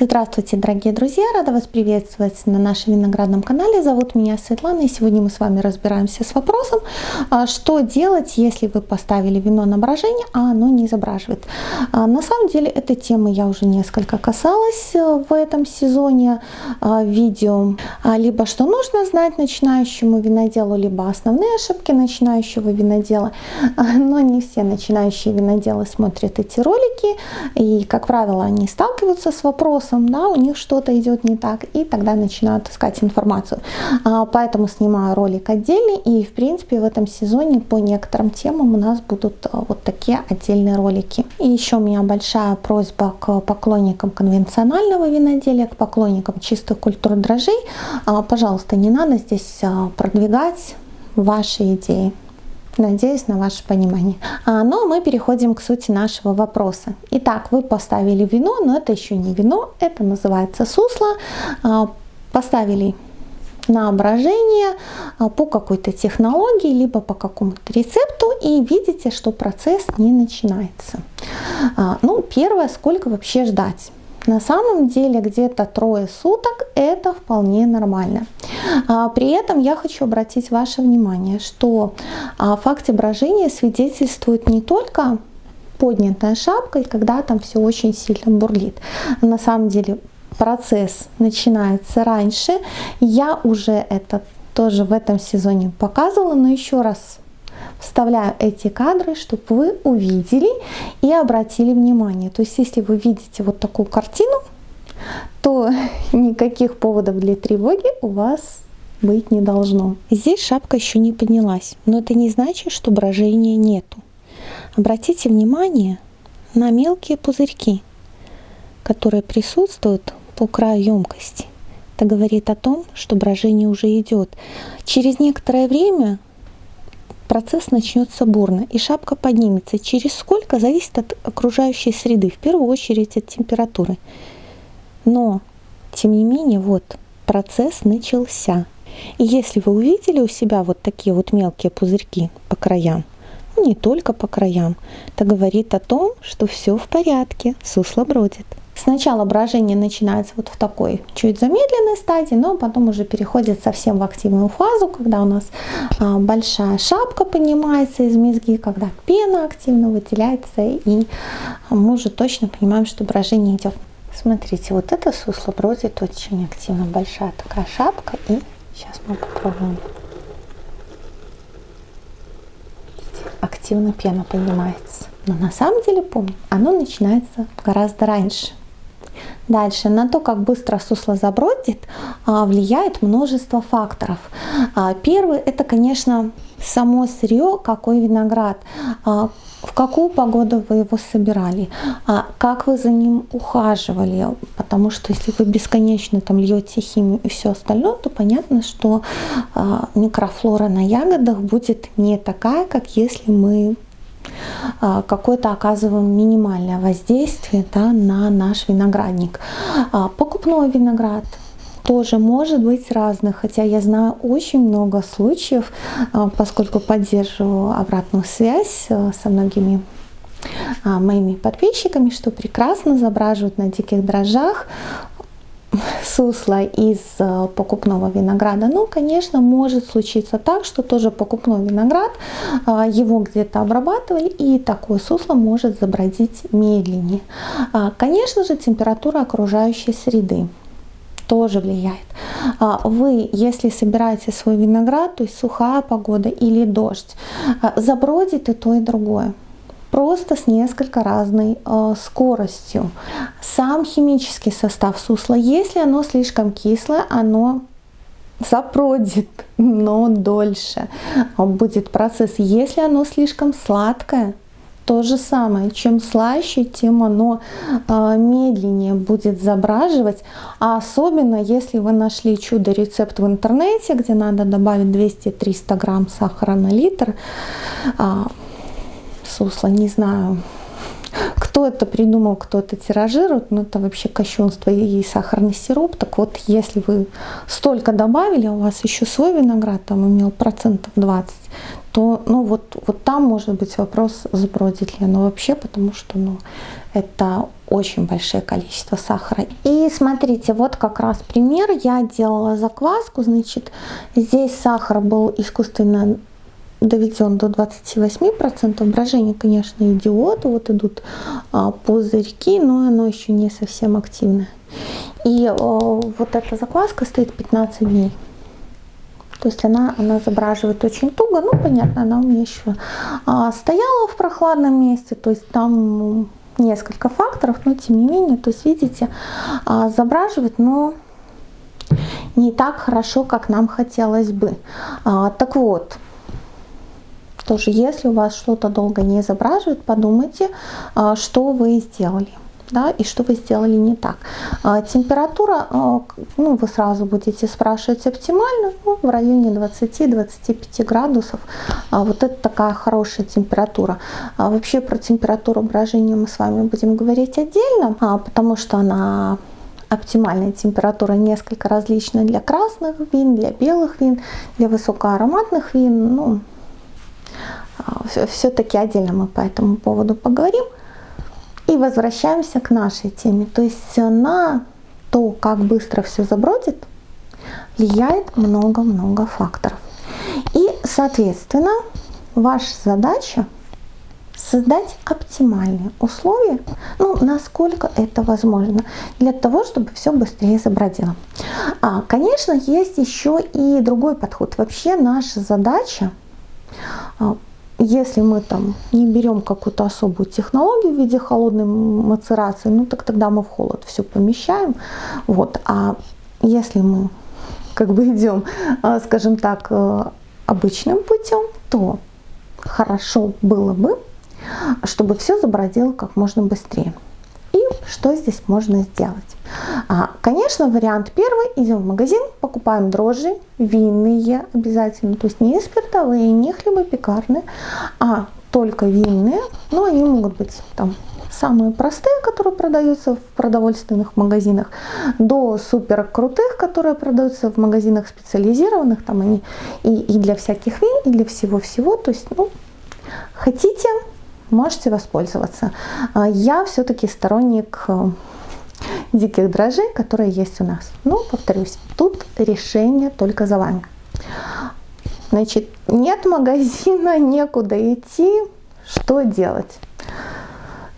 Здравствуйте, дорогие друзья! Рада вас приветствовать на нашем виноградном канале. Зовут меня Светлана, и сегодня мы с вами разбираемся с вопросом, а, что делать, если вы поставили вино на брожение, а оно не изображивает. А, на самом деле, этой темы я уже несколько касалась э, в этом сезоне а, видео. Либо что нужно знать начинающему виноделу, либо основные ошибки начинающего винодела. Но не все начинающие виноделы смотрят эти ролики, и, как правило, они сталкиваются с вопросом, да, у них что-то идет не так, и тогда начинают искать информацию. А, поэтому снимаю ролик отдельный, и в принципе в этом сезоне по некоторым темам у нас будут а, вот такие отдельные ролики. И еще у меня большая просьба к поклонникам конвенционального виноделия, к поклонникам чистых культур дрожжей. А, пожалуйста, не надо здесь продвигать ваши идеи. Надеюсь на ваше понимание. А, но мы переходим к сути нашего вопроса. Итак, вы поставили вино, но это еще не вино, это называется сусло. А, поставили на брожение а, по какой-то технологии, либо по какому-то рецепту, и видите, что процесс не начинается. А, ну, первое, сколько вообще ждать? На самом деле где-то трое суток это вполне нормально. А, при этом я хочу обратить ваше внимание, что о факте брожения свидетельствует не только поднятая шапка, и когда там все очень сильно бурлит. На самом деле процесс начинается раньше. Я уже это тоже в этом сезоне показывала, но еще раз вставляю эти кадры, чтобы вы увидели и обратили внимание. То есть, если вы видите вот такую картину, то никаких поводов для тревоги у вас быть не должно. Здесь шапка еще не поднялась, но это не значит, что брожения нету. Обратите внимание на мелкие пузырьки, которые присутствуют по краю емкости. Это говорит о том, что брожение уже идет. Через некоторое время процесс начнется бурно, и шапка поднимется. Через сколько зависит от окружающей среды, в первую очередь от температуры. Но, тем не менее, вот процесс начался. И если вы увидели у себя вот такие вот мелкие пузырьки по краям, ну, не только по краям, это говорит о том, что все в порядке, сусло бродит. Сначала брожение начинается вот в такой чуть замедленной стадии, но потом уже переходит совсем в активную фазу, когда у нас а, большая шапка поднимается из мезги, когда пена активно выделяется, и мы уже точно понимаем, что брожение идет. Смотрите, вот это сусло бродит очень активно, большая такая шапка, и сейчас мы попробуем. Активно пена поднимается. Но на самом деле, помню, оно начинается гораздо раньше. Дальше, на то, как быстро сусло забродит, а, влияет множество факторов. А, первый – это, конечно, само сырье, какой виноград, а, в какую погоду вы его собирали, как вы за ним ухаживали, потому что если вы бесконечно там льете химию и все остальное, то понятно, что микрофлора на ягодах будет не такая, как если мы какое-то оказываем минимальное воздействие да, на наш виноградник. А, покупной виноград тоже может быть разных, хотя я знаю очень много случаев, а, поскольку поддерживаю обратную связь со многими моими подписчиками, что прекрасно изображивают на диких дрожжах сусло из э, покупного винограда. Ну, конечно, может случиться так, что тоже покупной виноград, а, его где-то обрабатывали, и такое сусло может забродить медленнее. А, конечно же, температура окружающей среды тоже влияет. А, вы, если собираете свой виноград, то есть сухая погода или дождь, забродит и то, и другое просто с несколько разной э, скоростью. Сам химический состав сусла, если оно слишком кислое, оно запродит, но дольше будет процесс. Если оно слишком сладкое, то же самое. Чем слаще, тем оно э, медленнее будет забраживать. А особенно, если вы нашли чудо-рецепт в интернете, где надо добавить 200-300 грамм сахара на литр, э, сусло, не знаю, кто это придумал, кто это тиражирует, но это вообще кощунство и сахарный сироп. Так вот, если вы столько добавили, а у вас еще свой виноград там имел процентов 20, то ну вот, вот там может быть вопрос, забродит ли оно вообще, потому что ну, это очень большое количество сахара. И смотрите, вот как раз пример. Я делала закваску, значит, здесь сахар был искусственно доведен до 28%. Брожение, конечно, идиот. Вот идут а, пузырьки, но оно еще не совсем активное. И а, вот эта закваска стоит 15 дней. То есть она, она забраживает очень туго. Ну, понятно, она у меня еще а, стояла в прохладном месте. То есть там несколько факторов, но тем не менее, то есть видите, а, забраживает, но не так хорошо, как нам хотелось бы. А, так вот, тоже если у вас что-то долго не изображивает, подумайте, а, что вы сделали да, и что вы сделали не так. А, температура, а, ну, вы сразу будете спрашивать оптимально, ну, в районе 20-25 градусов. Вот это такая хорошая температура. Вообще про температуру брожения мы с вами будем говорить отдельно, потому что она оптимальная температура несколько различна для красных вин, для белых вин, для высокоароматных вин. Ну, все-таки отдельно мы по этому поводу поговорим. И возвращаемся к нашей теме. То есть на то, как быстро все забродит, влияет много-много факторов. И, соответственно, ваша задача создать оптимальные условия, ну, насколько это возможно, для того, чтобы все быстрее забродило. А, конечно, есть еще и другой подход. Вообще наша задача а, если мы там не берем какую-то особую технологию в виде холодной мацерации, ну так тогда мы в холод все помещаем. Вот. А если мы как бы идем, а, скажем так, э, обычным путем, то хорошо было бы, чтобы все забродило как можно быстрее. Что здесь можно сделать? А, конечно, вариант первый. Идем в магазин, покупаем дрожжи, винные обязательно. То есть не спиртовые, не хлебопекарные, а только винные. Но они могут быть там самые простые, которые продаются в продовольственных магазинах, до супер крутых, которые продаются в магазинах специализированных. Там они и, и для всяких вин, и для всего-всего. То есть, ну, хотите, можете воспользоваться. А, я все-таки сторонник э, диких дрожжей, которые есть у нас. Но, повторюсь, тут решение только за вами. Значит, нет магазина, некуда идти. Что делать?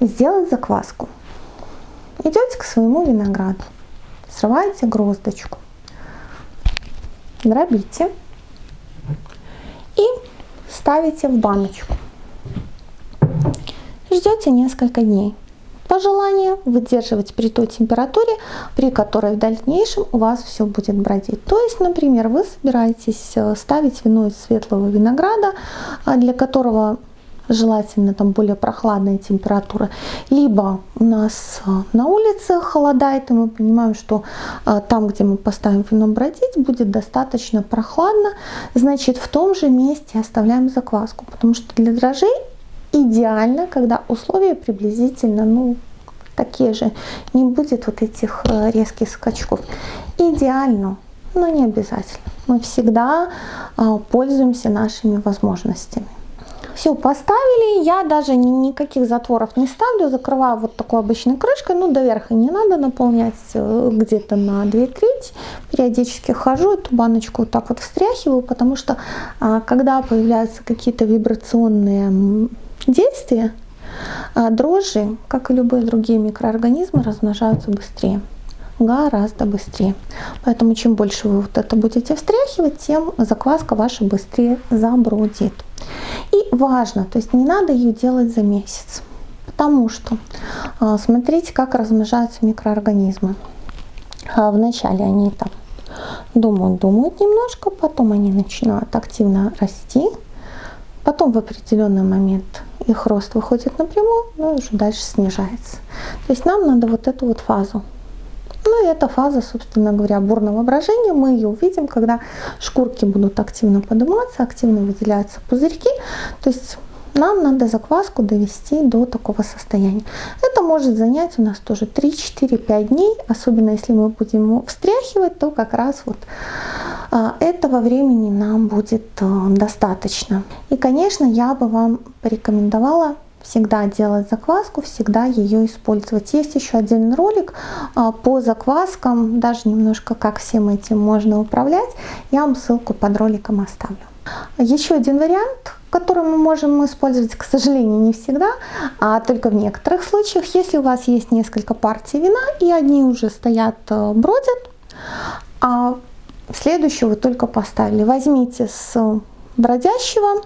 Сделать закваску. Идете к своему винограду, срываете гроздочку, дробите и ставите в баночку. Ждете несколько дней. По желанию выдерживать при той температуре, при которой в дальнейшем у вас все будет бродить. То есть, например, вы собираетесь э, ставить вино из светлого винограда, а, для которого желательно там более прохладная температура, либо у нас э, на улице холодает, и мы понимаем, что э, там, где мы поставим вино бродить, будет достаточно прохладно, значит в том же месте оставляем закваску, потому что для дрожжей идеально, когда условия приблизительно, ну, такие же, не будет вот этих э, резких скачков. Идеально, но не обязательно. Мы всегда а, пользуемся нашими возможностями. Все, поставили, я даже никаких затворов не ставлю, закрываю вот такой обычной крышкой, ну до верха не надо наполнять э, где-то на 2 трети, периодически хожу, эту баночку вот так вот встряхиваю, потому что а, когда появляются какие-то вибрационные действия, а дрожжи, как и любые другие микроорганизмы, размножаются быстрее гораздо быстрее. Поэтому чем больше вы вот это будете встряхивать, тем закваска ваша быстрее забродит. И важно, то есть не надо ее делать за месяц, потому что а, смотрите, как размножаются микроорганизмы. А, вначале они там думают, думают немножко, потом они начинают активно расти, Потом в определенный момент их рост выходит напрямую, но уже дальше снижается. То есть нам надо вот эту вот фазу. Ну и эта фаза, собственно говоря, бурного брожения, мы ее увидим, когда шкурки будут активно подниматься, активно выделяются пузырьки. То есть нам надо закваску довести до такого состояния. Это может занять у нас тоже 3-4-5 дней, особенно если мы будем встряхивать, то как раз вот этого времени нам будет а, достаточно. И, конечно, я бы вам порекомендовала всегда делать закваску, всегда ее использовать. Есть еще отдельный ролик а, по закваскам, даже немножко как всем этим можно управлять. Я вам ссылку под роликом оставлю. Еще один вариант, который мы можем использовать, к сожалению, не всегда, а только в некоторых случаях, если у вас есть несколько партий вина и одни уже стоят, э, бродят, а следующую вы только поставили. Возьмите с бродящего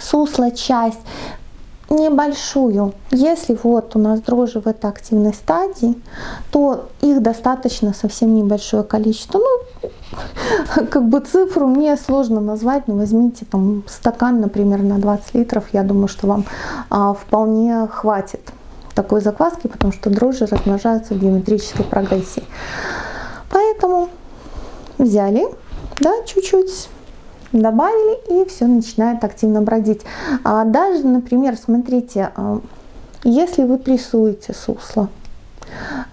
сусла часть, небольшую. Если вот у нас дрожжи в этой активной стадии, то их достаточно совсем небольшое количество. Ну, как бы цифру мне сложно назвать, но возьмите там стакан, например, на 20 литров. Я думаю, что вам а, вполне хватит такой закваски, потому что дрожжи размножаются в геометрической прогрессии. Поэтому взяли, да, чуть-чуть добавили и все начинает активно бродить. А даже, например, смотрите, а, если вы прессуете сусло,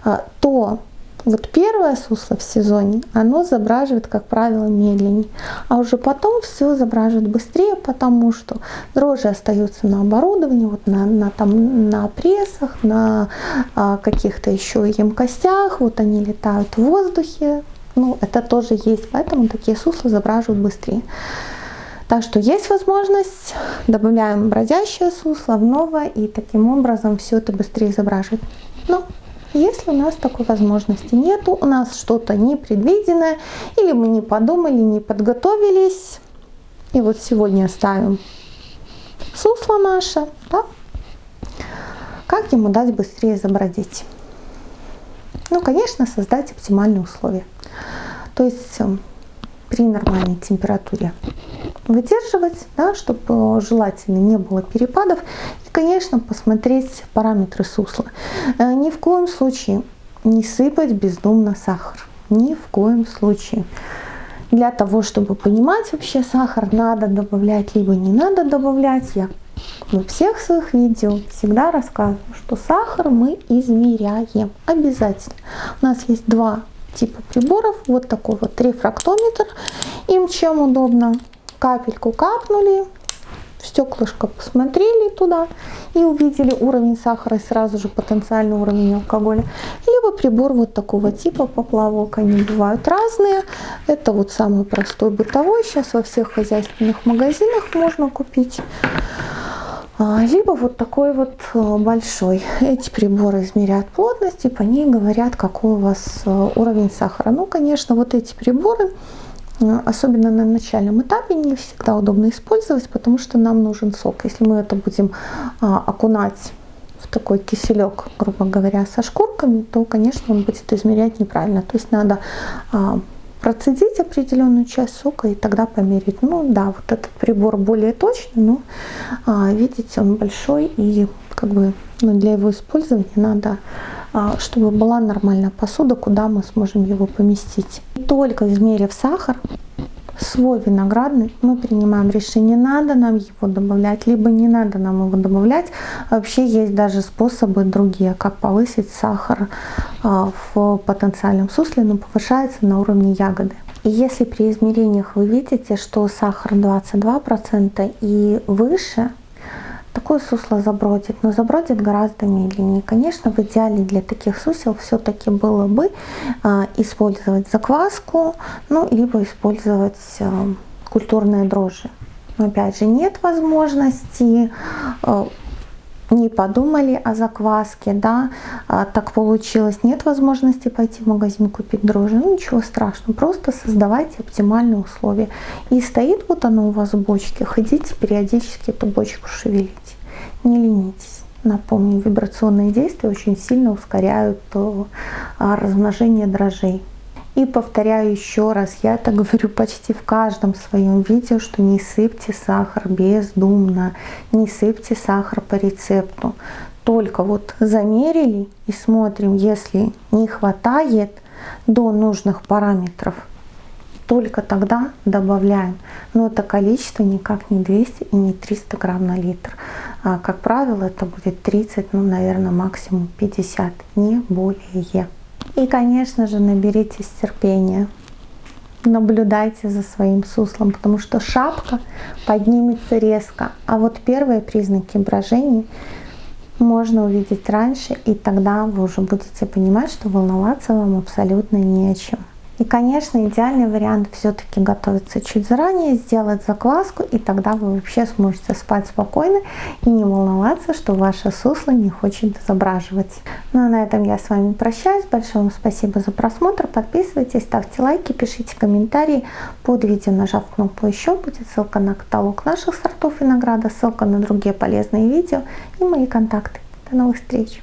а, то вот первое сусло в сезоне, оно забраживает, как правило, медленнее, а уже потом все забраживает быстрее, потому что дрожжи остаются на оборудовании, вот на, на, там, на прессах, на а, каких-то еще емкостях, вот они летают в воздухе, ну, это тоже есть, поэтому такие сусла забраживают быстрее. Так что есть возможность, добавляем бродящее сусло в новое, и таким образом все это быстрее изображивает. Но если у нас такой возможности нету, у нас что-то непредвиденное, или мы не подумали, не подготовились, и вот сегодня ставим сусло наше, да? как ему дать быстрее забродить? Ну, конечно, создать оптимальные условия. То есть эм, при нормальной температуре выдерживать, да, чтобы желательно не было перепадов. И, конечно, посмотреть параметры сусла. Э, ни в коем случае не сыпать бездумно сахар. Ни в коем случае. Для того, чтобы понимать вообще сахар, надо добавлять, либо не надо добавлять. Я во всех своих видео всегда рассказываю, что сахар мы измеряем обязательно. У нас есть два типа приборов. Вот такой вот рефрактометр. Им чем удобно. Капельку капнули, в стеклышко посмотрели туда и увидели уровень сахара и сразу же потенциальный уровень алкоголя. Либо прибор вот такого типа поплавок, они бывают разные. Это вот самый простой бытовой, сейчас во всех хозяйственных магазинах можно купить. А, либо вот такой вот э, большой. Эти приборы измеряют плотность и по ней говорят, какой у вас э, уровень сахара. Ну, конечно, вот эти приборы, э, особенно на начальном этапе, не всегда удобно использовать, потому что нам нужен сок. Если мы это будем а, окунать в такой киселек, грубо говоря, со шкурками, то, конечно, он будет измерять неправильно. То есть надо а, процедить определенную часть сока и тогда померить. Ну да, вот этот прибор более точный, но а, видите, он большой и как бы ну, для его использования надо, а, чтобы была нормальная посуда, куда мы сможем его поместить. Только измерив сахар, свой виноградный, мы принимаем решение, надо нам его добавлять, либо не надо нам его добавлять. Вообще есть даже способы другие, как повысить сахар а, в потенциальном сусле, но повышается на уровне ягоды. И если при измерениях вы видите, что сахар 22% и выше, такое сусло забродит, но забродит гораздо медленнее. Конечно, в идеале для таких сусел все-таки было бы э, использовать закваску, ну, либо использовать э, культурные дрожжи. Но опять же, нет возможности, э, не подумали о закваске, да, а, так получилось, нет возможности пойти в магазин купить дрожжи, ну ничего страшного, просто создавайте оптимальные условия. И стоит вот оно у вас в бочке, ходите периодически эту бочку шевелите, не ленитесь. Напомню, вибрационные действия очень сильно ускоряют а, размножение дрожжей. И повторяю еще раз, я это говорю почти в каждом своем видео, что не сыпьте сахар бездумно, не сыпьте сахар по рецепту. Только вот замерили и смотрим, если не хватает до нужных параметров, только тогда добавляем. Но это количество никак не 200 и не 300 грамм на литр. А, как правило, это будет 30, ну, наверное, максимум 50, не более. И, конечно же, наберитесь терпения. наблюдайте за своим суслом, потому что шапка поднимется резко, а вот первые признаки брожения можно увидеть раньше, и тогда вы уже будете понимать, что волноваться вам абсолютно не о чем. И, конечно, идеальный вариант все-таки готовиться чуть заранее, сделать закваску, и тогда вы вообще сможете спать спокойно и не волноваться, что ваше сусло не хочет изображивать. Ну а на этом я с вами прощаюсь. Большое вам спасибо за просмотр. Подписывайтесь, ставьте лайки, пишите комментарии. Под видео, нажав кнопку «Еще», будет ссылка на каталог наших сортов винограда, ссылка на другие полезные видео и мои контакты. До новых встреч!